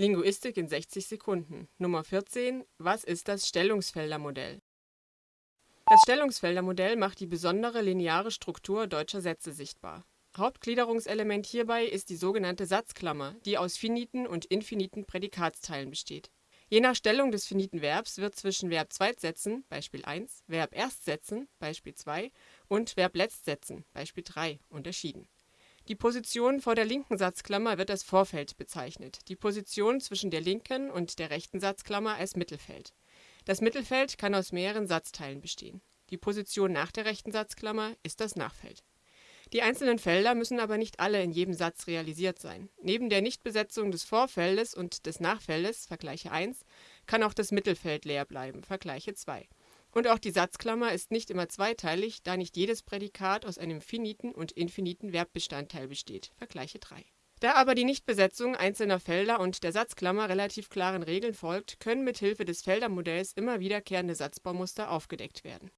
Linguistik in 60 Sekunden. Nummer 14. Was ist das Stellungsfeldermodell? Das Stellungsfeldermodell macht die besondere lineare Struktur deutscher Sätze sichtbar. Hauptgliederungselement hierbei ist die sogenannte Satzklammer, die aus finiten und infiniten Prädikatsteilen besteht. Je nach Stellung des finiten Verbs wird zwischen Verb-Zweitsätzen (Beispiel 1), Verb-Erstsätzen (Beispiel 2) und Verb-Letztsätzen (Beispiel 3) unterschieden die Position vor der linken Satzklammer wird als Vorfeld bezeichnet, die Position zwischen der linken und der rechten Satzklammer als Mittelfeld. Das Mittelfeld kann aus mehreren Satzteilen bestehen. Die Position nach der rechten Satzklammer ist das Nachfeld. Die einzelnen Felder müssen aber nicht alle in jedem Satz realisiert sein. Neben der Nichtbesetzung des Vorfeldes und des Nachfeldes (Vergleiche 1) kann auch das Mittelfeld leer bleiben (Vergleiche 2). Und auch die Satzklammer ist nicht immer zweiteilig, da nicht jedes Prädikat aus einem finiten und infiniten Verbbestandteil besteht (Vergleiche 3). Da aber die Nichtbesetzung einzelner Felder und der Satzklammer relativ klaren Regeln folgt, können mit Hilfe des Feldermodells immer wiederkehrende Satzbaumuster aufgedeckt werden